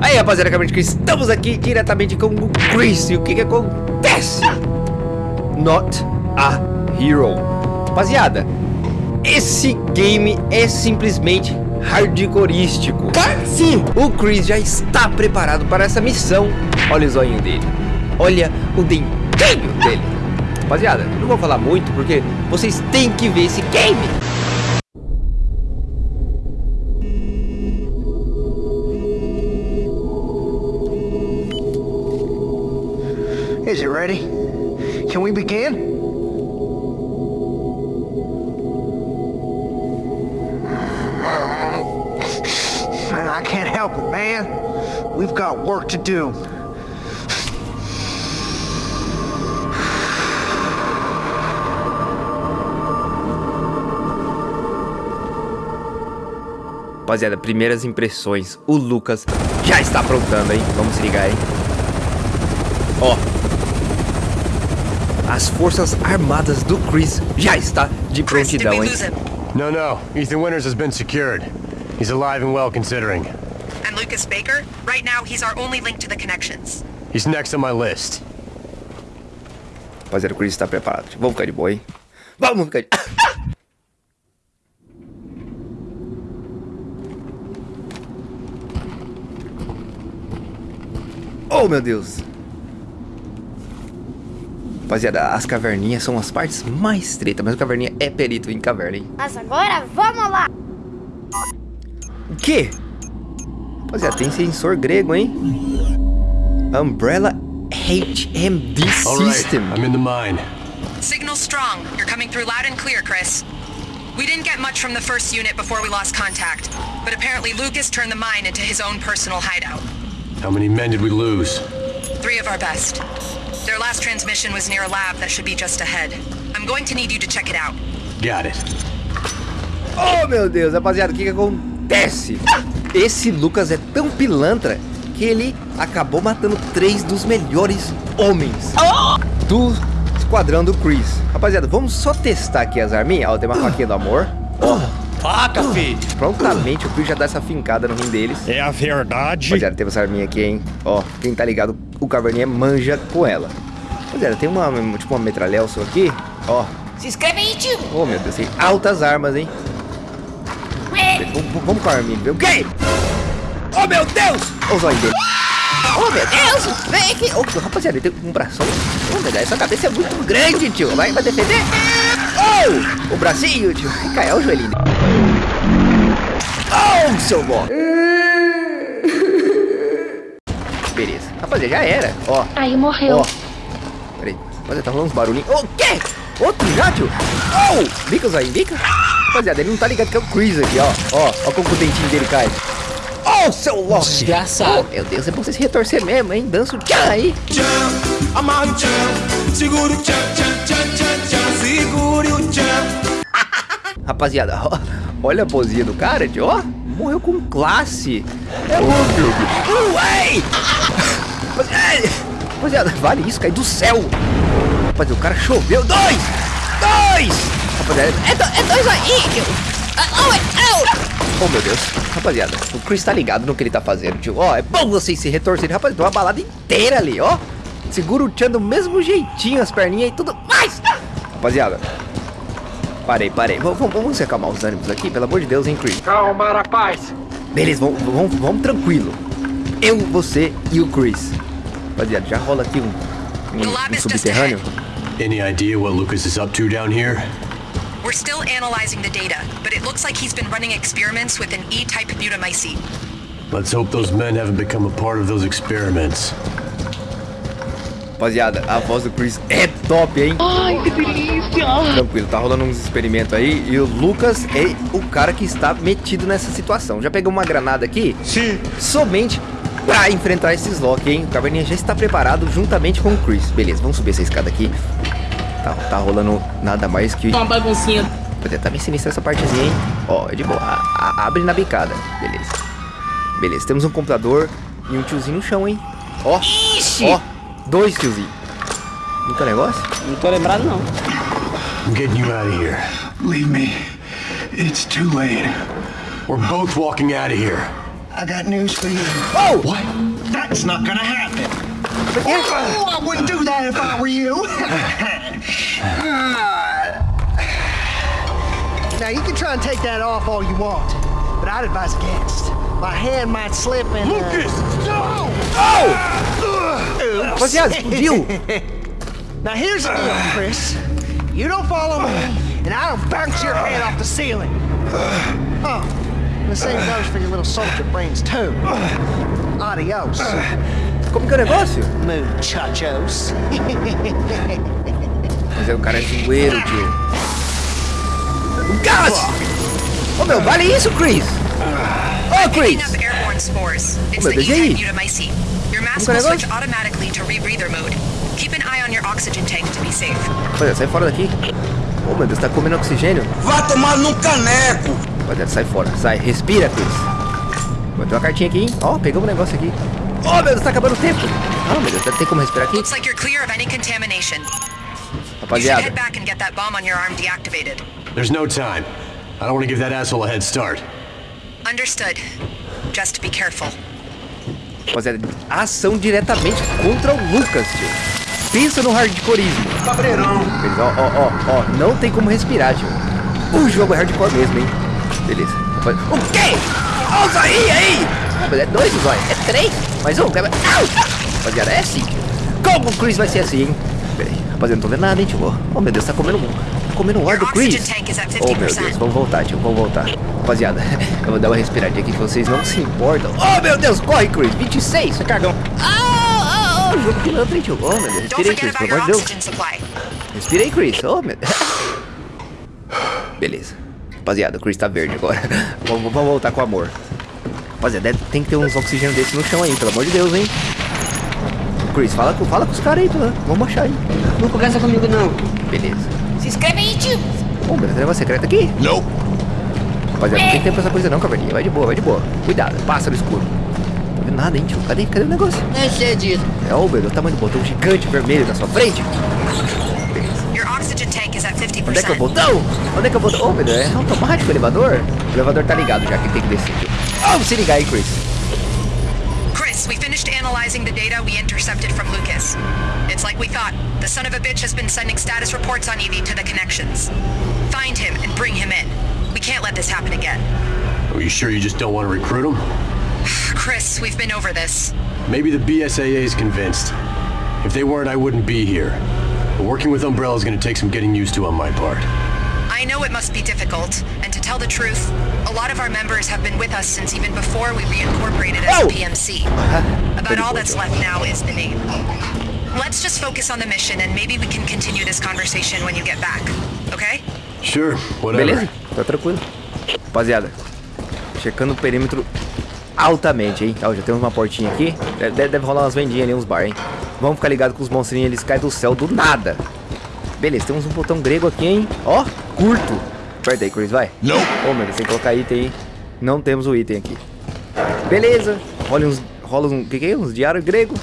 Aí, rapaziada, acabamos que estamos aqui diretamente com o Chris. E o que que acontece? Not a Hero. Rapaziada, esse game é simplesmente hardcoreístico. Sim, o Chris já está preparado para essa missão. Olha o zoinho dele. Olha o dentinho dele. Rapaziada, não vou falar muito porque vocês têm que ver esse game. Can we begin? I can't help it, man. We've got work to do. Rapaziada, primeiras impressões. O Lucas já está aprontando, hein? Vamos ligar, hein? Ó. As forças armadas do Chris já está de prontidão, hein? No, no. Ethan Winters has been secured. He's alive and well considering. And Lucas Baker? Right now, he's our only link to the connections. He's next on my list. Rapaziada, o Chris está preparado. Vamos ficar de boa, hein? Vamos ficar de... Oh, meu Deus. Rapaziada, as caverninhas são as partes mais estreitas, mas o caverninha é perito em caverna, hein? Mas agora vamos lá! O quê? Rapaziada, tem sensor grego, hein? Umbrella HMD All right, System. I'm in the mine. Signal strong. You're coming through loud and clear, Chris. We didn't get much from the first unit before we lost contact, but apparently Lucas turned the mine into his own personal hideout. How many men did we lose? Three of our best. Their last transmission was near a lab that should be just ahead. I'm going to need you to check it out. Got it. Oh, meu Deus, rapaziada, o que que acontece? Esse Lucas é tão pilantra que ele acabou matando três dos melhores homens do esquadrão do Chris. Rapaziada, vamos só testar aqui as arminhas. Ó, tem uma faquinha do amor. Ó, Faca, filho! prontamente o Chris já dá essa fincada no rim deles. É a verdade. Rapaziada, teve essa arminha aqui, hein? Ó, quem tá ligado, o Caverninha manja com ela. Rapaziada, tem uma, tipo uma metralhelson aqui. Ó, Se inscreve aí, tio! oh meu Deus, tem altas armas, hein? Vamos, vamos com a arminha, viu? O quê? Oh meu Deus! Olha o zóio dele. Oh meu Deus! Vem aqui! Oh, rapaziada, ele tem um bração. Oh meu Deus, essa cabeça é muito grande, tio. Vai, vai defender? Oh! O bracinho, tio. Cai, olha o joelhinho. Oh, seu bom! Beleza. Rapaziada, já era. Ó, Aí morreu. ó. Peraí. Rapaziada, tá rolando uns barulhinhos. O quê? Outro já, tio? Oh! Bica, zóio, bica. Rapaziada, ele não tá ligado que é o Chris aqui, ó. Ó, ó como o dentinho dele cai. Oh, seu louco! Desgraçado. Oh, meu Deus, é bom você se retorcer mesmo, hein? Dança o tchan aí. tchan, amarre o tchan, segure o tchan, tchan, tchan, tchan, tchan, segure o tchan. Rapaziada, ó, olha a posinha do cara, tio, ó. Morreu com classe. É o... Uh, Ué! Rapaziada, vale isso, cai do céu. Rapaziada, o cara choveu. Dois! Dois! Rapaziada, é, do- é dois aí, tio. Ah, Oh, é- oh. Oh, meu Deus. Rapaziada, o Chris tá ligado no que ele tá fazendo, tio. Ó, é bom vocês se retorcerem. Rapaziada, tem uma balada inteira ali, ó. Segura o tchan do mesmo jeitinho, as perninhas e tudo mais. Rapaziada, parei, parei. Vamos, vamos, acalmar os ânimos aqui, pelo amor de Deus, hein, Chris? Calma, rapaz. Beleza, vamos, vamos, vamos tranquilo. Eu, você e o Chris. Rapaziada, já rola aqui um, um, um subterrâneo. Any idea what Lucas is up to down here? We're still analyzing the data, but it looks like he's been running experiments with an E-type butamycete. Let's hope those men haven't become a part of those experiments. Rapaziada, a voz do Chris é top, hein? Ai, que delícia! Tranquilo, tá rolando uns experimentos aí e o Lucas é o cara que está metido nessa situação. Já pegou uma granada aqui? Sim. Somente pra enfrentar esses Loki, hein? O Caverninha já está preparado juntamente com o Chris. Beleza, vamos subir essa escada aqui. Tá, tá rolando nada mais que... Uma baguncinha. Rapaziada, tá bem sinistra essa partezinha, hein? Ó, é de boa. A- a- abre na bicada. Beleza. Beleza, temos um computador e um tiozinho no chão, hein? Ó. Ó, dois tiozinhos. Muito negócio? Não tô lembrado, não. I'm getting you out of here. Leave me. It's too late. We're both walking out of here. I got news for you. Oh! What? That's not gonna happen. Oh, I wouldn't do that if I were you. now, you can try and take that off all you want, but I'd advise against. My hand might slip and. Uh... No! Oh! Rapaziada, explodiu! Now, here's the deal, Chris. You don't follow me, and I don't bounce your head off the ceiling. Oh, the same goes for your little soldier brains, too. Adios, Como que é o negócio? muchachos. Mas é o cara é zoeiro, tio. O gás! Ô meu, vale isso, Chris! Ô, Picking Chris! é que é E-type isso? Mutamycete. Your mask que will switch negócio? automatically to rebreather mode. Keep an eye on your oxygen tank to be safe. Rapaziada, sai fora daqui. Ô meu Deus, tá comendo oxigênio. Vá tomar num caneco! Rapaziada, sai fora. Sai, respira, Chris. Vou ter uma cartinha aqui, hein? Ó, pegamos um negócio aqui. Ô meu Deus, tá acabando o tempo. Ah, meu Deus, tem como respirar aqui? Looks like you're clear of any contamination. Rapaziada, head back and get that bomb on your arm deactivated. There's no time. I don't want to give that asshole a head start. Understood. Just be careful. rapaziada, ação diretamente contra o Lucas, tio. Pensa no hardcoreismo. Cabreirão! Ó, ó, ó, ó, não tem como respirar, tio. O jogo é hardcore mesmo, hein? Beleza. Rapaz- O quê? Ó o aí! Mas é dois o zóio, é três. Mais um! Rapaziada, é assim. Como o Chris vai ser assim, hein? Rapaziada, não tô vendo nada, hein, tio. Oh, meu Deus, tá comendo, tá comendo o ar do Chris. Oh, meu Deus, 50%. vamos voltar, tio, vamos voltar. Rapaziada, eu vou dar uma respiradinha aqui que vocês não se importam. Oh, meu Deus, corre, Chris. 26, você cagão. Ah, ah, ah, jogo pilantra, hein, tio. Oh, meu Deus, respirei, Chris, pelo amor de Deus. Respirei, Chris. Oh, meu Beleza. Rapaziada, o Chris tá verde agora. vamos, voltar com amor. Rapaziada, tem que ter uns oxigênio desses no chão aí, pelo amor de Deus, hein? Chris, fala, com- fala com os caras aí, pô. Vamos achar aí. Não conversa comigo, não. Beleza. Se inscreve aí, tio. Ô, meu, tem negócio secreto aqui. Não! Rapaziada, não tem tempo pra essa coisa não, caverninha. Vai de boa, vai de boa. Cuidado, passa no escuro. Não vendo nada, hein, tio. Cadê, cadê o negócio? Nem sei disso. É, ô, meu, o tamanho do botão gigante vermelho na sua frente. Beleza. Your oxygen tank is at 50%. Onde é que é o botão? Onde é que é o botão? Ô, meu Deus, é automático o elevador? O elevador tá ligado já que tem que descer. tio. Vamos se ligar aí, Chris. Finished analyzing the data we intercepted from Lucas. It's like we thought. The son of a bitch has been sending status reports on Evie to the connections. Find him and bring him in. We can't let this happen again. Are you sure you just don't want to recruit him? Chris, we've been over this. Maybe the BSAA is convinced. If they weren't, I wouldn't be here. But working with Umbrella is going to take some getting used to on my part. I know it must be difficult, tell the truth, a lot of our members have been with us since even before we reincorporated as Oh! PMC. About all that's left now is the name. Let's just focus on the mission, and maybe we can continue this conversation when you get back. Okay? Sure, whatever. Beleza? Tá tranquilo. Rapaziada, checando o perímetro altamente, hein? Ó, já temos uma portinha aqui. Deve, deve- deve rolar umas vendinhas ali, uns bar, hein? Vamos ficar ligado com os monstrinhos, eles caem do céu do nada. Beleza, temos um botão grego aqui, hein? Ó, curto. Aperta aí, Chris, vai. Não! Ô, meu Deus, tem que colocar item aí. Não temos o item aqui. Beleza. Rola uns... Rola um... que que é? Uns diários grego.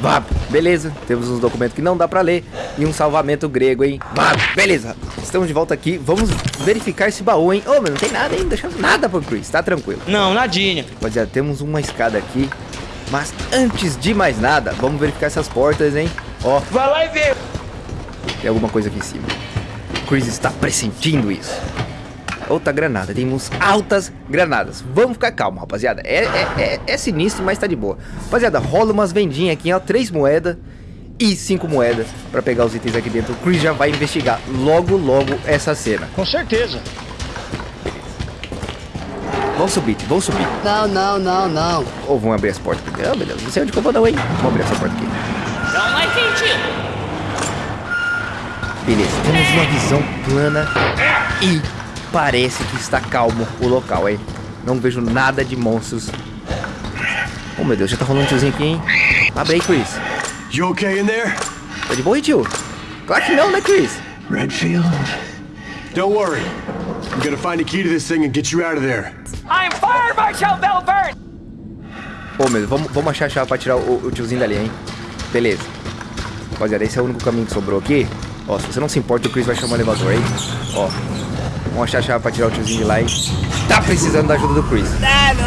Vá, beleza. Temos uns documentos que não dá pra ler. E um salvamento grego, hein? Vá, beleza. Estamos de volta aqui. Vamos verificar esse baú, hein? Ô, meu, não tem nada ainda. Deixa nada pro Chris. Tá tranquilo. Não, nadinha. Rapaziada, temos uma escada aqui. Mas antes de mais nada, vamos verificar essas portas, hein? Ó, Vai lá e vê. tem alguma coisa aqui em cima. Chris está pressentindo isso. Outra granada, temos altas granadas. Vamos ficar calmo, rapaziada. É, é, é, é sinistro, mas tá de boa. Rapaziada, rola umas vendinhas aqui, ó. Três moedas e cinco moedas pra pegar os itens aqui dentro. O Chris já vai investigar logo, logo essa cena. Com certeza. Vamos subir, tio, vamos subir. Não, não, não, não. Ou vamos abrir as portas primeiro. Ah, meu Deus, não sei onde que eu vou não, hein? Vamos abrir essa porta aqui. Não vai sentir. Beleza, temos uma visão plana e parece que está calmo o local, hein? Não vejo nada de monstros. Oh, meu Deus, já tá rolando um tiozinho aqui, hein? Abre aí, Chris. You okay in there? Tá de boa aí, tio? Claro que não, né, Chris? Redfield? Don't worry. I'm gonna find a key to this thing and get you out of there. I'm Fire Marshal Belvern. Ô, meu, vamos, vamos achar a chave pra tirar o, o tiozinho dali, hein? Beleza. Rapaziada, esse é o único caminho que sobrou aqui. Ó, se você não se importa, o Chris vai chamar o elevador, hein? Ó, vamos achar a chave pra tirar o tiozinho de lá, hein? Tá precisando da ajuda do Chris. Não,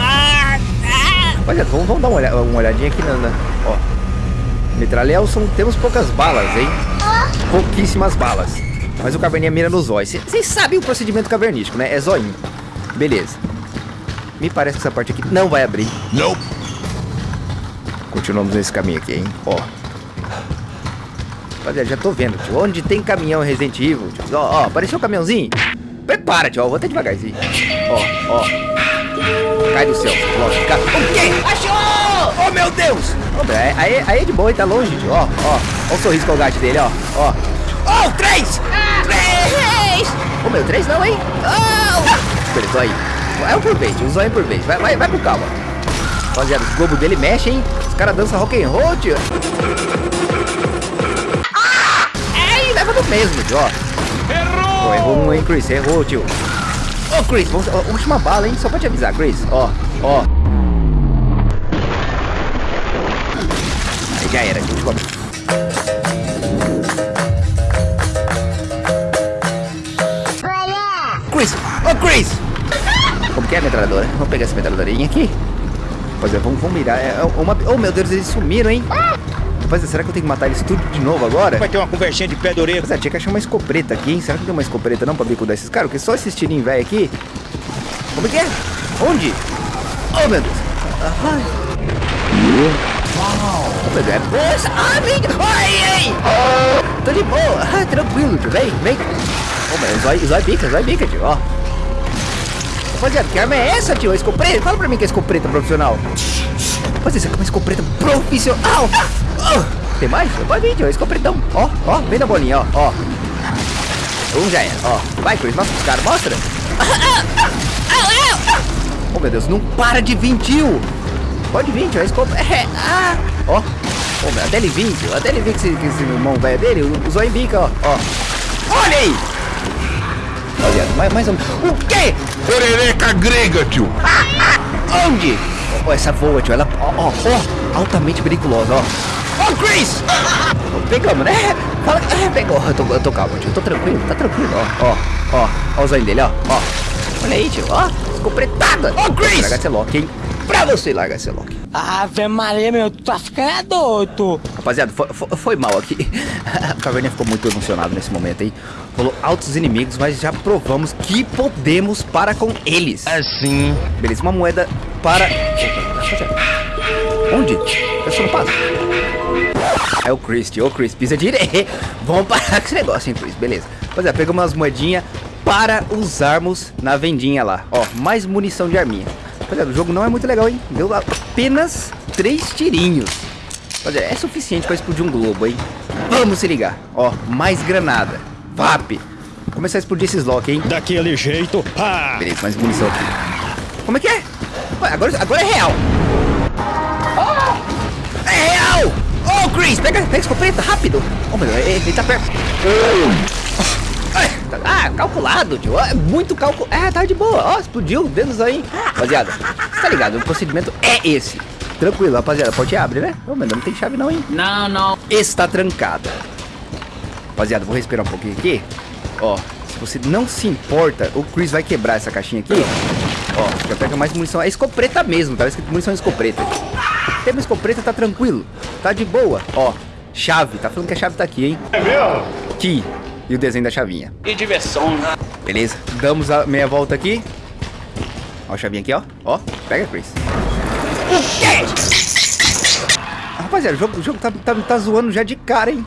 Rapaziada, vamos, vamos dar uma, uma olhadinha aqui na... na ó. Metralhelson, temos poucas balas, hein? Pouquíssimas balas. Mas o caverninha mira no zóio. Vocês sabem o procedimento cavernístico, né? É zoinho. Beleza. Me parece que essa parte aqui não vai abrir. Nope. Continuamos nesse caminho aqui, hein? Ó. Rapaziada, já tô vendo, tio. Onde tem caminhão Resident Evil, tio. Ó, ó, apareceu o caminhãozinho. Prepara, tio. Ó, vou até devagarzinho. Ó, ó. Cai do céu, lógico. Cai. O quê? Achou! Oh, meu Deus! Meu, aí, aí- é de boa, ele tá longe, tio. Ó, ó. Ó o sorriso colgate dele, ó. Ó. Oh, três! Três! Ô, meu, três não, hein? Oh! Beleza, aí. É um por vez, tio. Um por vez. Vai, vai, vai com calma. Rapaziada, os globos dele mexem, hein? Os caras dançam rock and roll, tio. É, mesmo, ó. Errou! Pô, errou um, hein, Chris? Errou, tio. Ô, Chris, vamos, ó, última bala, hein? Só pra te avisar, Chris. Ó, ó. Aí já era. Última... Chris! Ô, Chris! Como que é a metralhadora? Vamos pegar essa metralhadorinha aqui. Rapaziada, vamos, vamos mirar. É uma... Oh, meu Deus, eles sumiram, hein? Rapaziada, será que eu tenho que matar eles tudo de novo agora? Vai ter uma conversinha de pé de orelha. Rapaziada, tinha que achar uma escopeta aqui, hein? Será que tem uma escopeta não pra bicudar esses caras? Porque só esses tirinhos velho aqui... Como é que é? Onde? Oh, meu Deus. Ai. Oh, meu Deus. É. Ai. Ai, ai. Tô de boa. Ah, tranquilo, tio. Vem, vem. Oh, Deus. Zói, zói bica, zói bica, tio. Ó. Rapaziada, que arma é essa, tio? Escopeta? Fala pra mim que é escopeta profissional. Rapaziada, isso aqui é uma escopeta profissional. Oh, tem mais? Pode vir, tio. É escopretão. Ó, ó. Vem na bolinha, ó. Ó. Um já era, ó. Vai, Chris, mostra os caras, mostra. Oh, meu Deus, não para de vir, tio. Pode vir, tio. É escopeta. É, ah. Ó. Oh, meu, até ele vir, tio. Até ele vir que esse, que esse irmão velho dele, o, o zóio bica, ó. Ó. Olha aí. Olha, mais, mais um. O quê? Perereca grega, tio. Onde? Ó, essa voa, tio. Ela, ó, ó, ó, altamente periculosa, ó. Chris! Pegamos, né? Fala, é, pegou. Eu tô, eu tô calmo, tio. Eu tô tranquilo, tá tranquilo, ó. Ó, ó, ó o zóio dele, ó. Ó. Olha aí, tio. Ó, escopretada. Ó, Chris! Larga esse lock, hein? Pra você largar esse lock. Ave Maria, meu, tu tá ficando é doido. Rapaziada, foi, foi, foi mal aqui. o Caverninha ficou muito emocionado nesse momento aí. Rolou altos inimigos, mas já provamos que podemos para com eles. Assim. Beleza, uma moeda para. Onde? Eu só não passo. É o Chris, tio. Ô, Chris, pisa direito. Vamos parar com esse negócio, hein, Chris. Beleza. Rapaziada, pegamos umas moedinhas para usarmos na vendinha lá. Ó, mais munição de arminha. Rapaziada, o jogo não é muito legal, hein? Deu apenas três tirinhos. Rapaziada, é suficiente para explodir um globo, hein? Vamos se ligar. Ó, mais granada. VAP. Começar a explodir esses lock, hein? Daquele jeito. Ah! Beleza, mais munição aqui. Como é que é? Ué, agora, agora é real. Chris, pega, pega a escopeta, rápido. Oh, meu ele, ele tá perto. Ai, tá- Ah, calculado, tio. É muito calculado. É, tá de boa. Ó, explodiu, dedos aí. Rapaziada, tá ligado? O procedimento é esse. Tranquilo, rapaziada. A porta abre, né? Ô, meu não tem chave não, hein? Não, não. está trancada. Rapaziada, vou respirar um pouquinho aqui. Ó, se você não se importa, o Chris vai quebrar essa caixinha aqui. Ó, já pega mais munição. É escopeta mesmo, tá escrito munição escopeta. Tem uma escopeta, tá tranquilo. Tá de boa. Ó, chave. Tá falando que a chave tá aqui, hein? É meu? Aqui. E o desenho da chavinha. Que diversão, né? Beleza, damos a meia volta aqui. Ó a chavinha aqui, ó. Ó, pega, Chris. Rapaziada, o jogo, o jogo tá, tá, tá zoando já de cara, hein?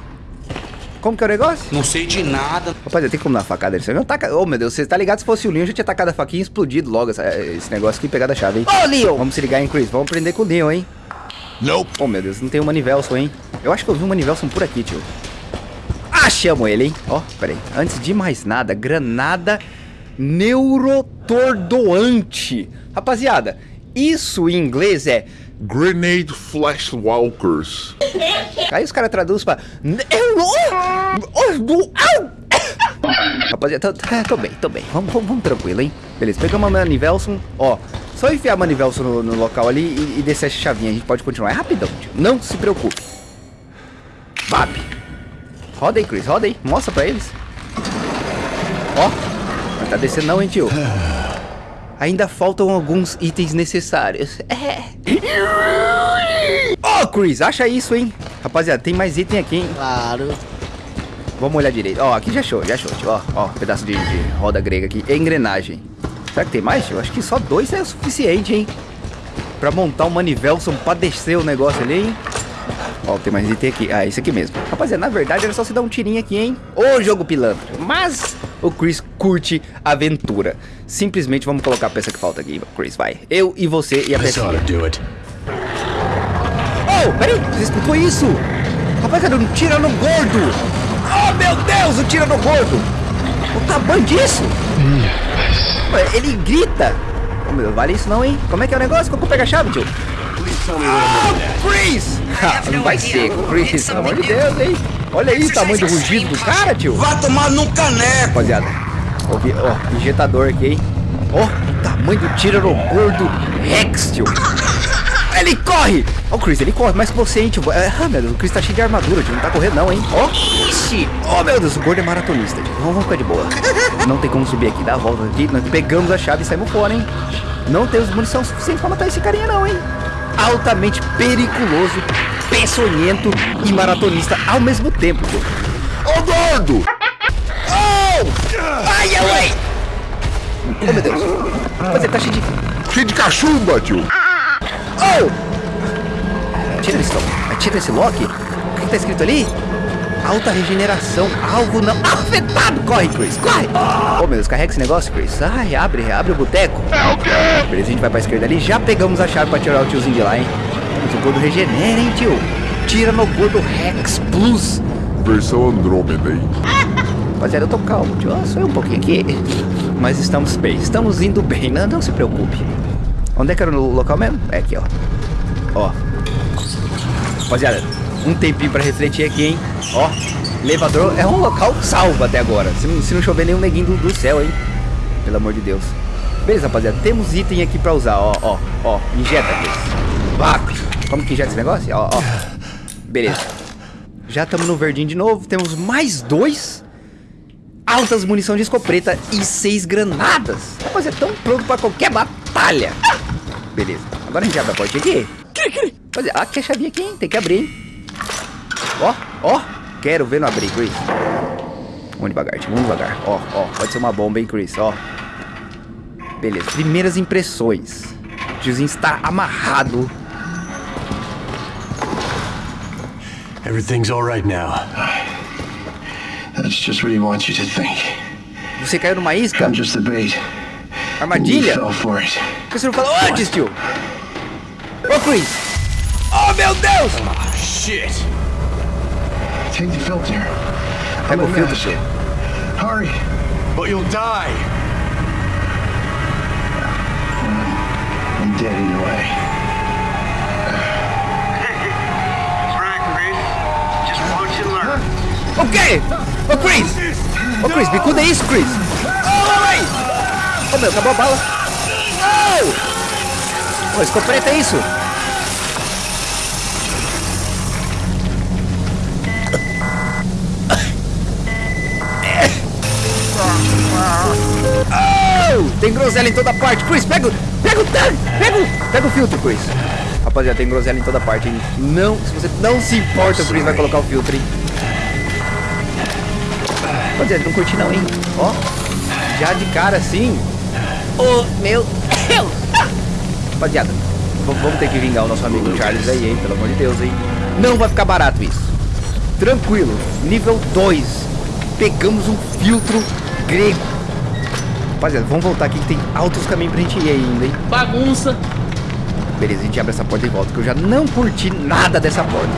Como que é o negócio? Não sei de nada. Rapaziada, tem como dar uma facada nele? Você não taca... Ô, meu Deus, você tá ligado? Se fosse o Leon, eu já tinha tacado a faquinha e explodido logo essa- esse negócio aqui e pegado a chave, hein? Ô, Leon! Vamos se ligar, hein, Chris? Vamos prender com o Leon, hein? Nope. Oh, meu Deus, não tem o Manivelson, hein? Eu acho que eu vi o Manivelson por aqui, tio. Achamos ele, hein? Ó, peraí. Antes de mais nada, granada neurotordoante. Rapaziada, isso em inglês é... Grenade Flash Walkers. Aí os caras traduzem pra... Rapaziada, tô, tô- tô bem, tô bem. Vamos, vamos, vamos tranquilo, hein? Beleza, pegamos a Manivelson. Ó, só enfiar a Manivelson no, no local ali e, e descer essa chavinha. A gente pode continuar. É rapidão, tio. Não se preocupe. Vap. Roda aí, Chris. Roda aí. Mostra pra eles. Ó. Não tá descendo não, hein, tio. Ainda faltam alguns itens necessários. É. Ô, Chris, acha isso, hein? Rapaziada, tem mais item aqui, hein? Claro. Vamos olhar direito. Ó, aqui já achou, já achou, tio. Ó, ó, pedaço de, de roda grega aqui. Engrenagem. Será que tem mais, tio? Acho que só dois é o suficiente, hein? Pra montar o Manivelson pra descer o negócio ali, hein? Ó, tem mais item aqui. Ah, esse aqui mesmo. Rapaziada, na verdade era só se dar um tirinho aqui, hein? Ô, jogo pilantra. Mas o Chris curte aventura. Simplesmente vamos colocar a peça que falta aqui. Chris, vai. Eu e você e a peça. Oh, peraí, você escutou isso? Rapaziada, um tirano gordo! Oh, meu Deus, o tirano gordo! O tamanho disso! Ué, Ele grita! Oh, meu, vale isso não, hein? Como é que é o negócio? Como pega a chave, tio? Oh, Chris! Ah, não no vai ser, Chris, pelo amor de Deus, hein? Olha aí o tamanho do rugido do cara, tio! Vai tomar num caneco. Rapaziada, ó, ó, injetador aqui, hein? Ó, o tamanho do tirano gordo Rex, tio! Ele corre! Ó, o Chris, ele corre mais que você, hein, tio? É, Ah, meu Deus, o Chris tá cheio de armadura, tio. Não tá correndo, não, hein? Ó, ixi! Ó, meu Deus, o gordo é maratonista, tio. Vamos, vamos ficar de boa. Não tem como subir aqui, dá a volta aqui. Nós pegamos a chave e saímos fora, hein? Não temos munição suficiente pra matar esse carinha, não, hein? Altamente periculoso, peçonhento e maratonista ao mesmo tempo, tio. Ô, gordo! Oh! Ai, ai! Oh, meu Deus! Mas ele tá cheio de... Cheio de cachumba, tio. Oh! Tira esse, tira esse lock. O que, que tá escrito ali? Alta regeneração. Alvo não afetado. Corre, Chris. Corre. Oh, meu Deus. Carrega esse negócio, Chris. Ai, abre, abre o boteco. É o quê? Beleza, a gente vai pra esquerda ali. Já pegamos a chave pra tirar o tiozinho de lá, hein? Mas o gordo regenera, hein, tio? Tira no gordo Rex Plus. Versão Andrômeda, hein? Rapaziada, eu tô calmo, tio. Ah, Só um pouquinho aqui. Mas estamos bem. Estamos indo bem. Não, não se preocupe. Onde é que era o local mesmo? É aqui, ó. Ó. Rapaziada, um tempinho pra refletir aqui, hein? Ó. Elevador é um local salvo até agora. Se, não- se não chover nenhum neguinho do, do céu, hein? Pelo amor de Deus. Beleza, rapaziada. Temos item aqui pra usar. Ó, ó, ó. Injeta aqui. Vac. Como que injeta esse negócio? Ó, ó. Beleza. Já estamos no verdinho de novo. Temos mais dois altas munição de escopeta e seis granadas. Rapaziada, tão pronto pra qualquer batalha. Beleza. Agora a gente abre a porta aqui. Rapaziada, aqui a chavinha aqui, hein? Tem que abrir, hein? Ó, ó. Quero ver no abrir, Chris. Vamos devagar, tio. Vamos devagar. Ó, ó. Pode ser uma bomba, hein, Chris? Ó. Beleza. Primeiras impressões. O tiozinho está amarrado. Everything's all right now. That's just what he wants you to think. Você caiu numa isca? I'm just the bait. Armadilha? You fell for it. Que você não falou antes, tio? Ô, Chris! Oh, meu Deus! Shit! Take the filter. Pega o filtro, tio. Hurry. But you'll die! I'm dead either way. O quê? Ô, Chris! Ô, Chris, bicuda é isso, Chris! Oh, meu, acabou a bala! Oh! Ô, escopeta é isso? Oh! Tem groselha em toda parte. Chris, pega, o- pega o! Pega, o- pega o filtro, Chris. Rapaziada, tem groselha em toda parte, hein? Não, se você não se importa, o Chris vai colocar o filtro, hein? Rapaziada, não curti não, hein? Ó, já de cara assim. Ô, meu Deus! Rapaziada, v- vamos ter que vingar o nosso amigo Charles aí, hein? Pelo amor de Deus, hein? Não vai ficar barato isso. Tranquilo, nível 2. Pegamos um filtro grego. Rapaziada, vamos voltar aqui que tem altos caminhos pra gente ir ainda, hein? Bagunça. Beleza, a gente abre essa porta e volta, que eu já não curti nada dessa porta.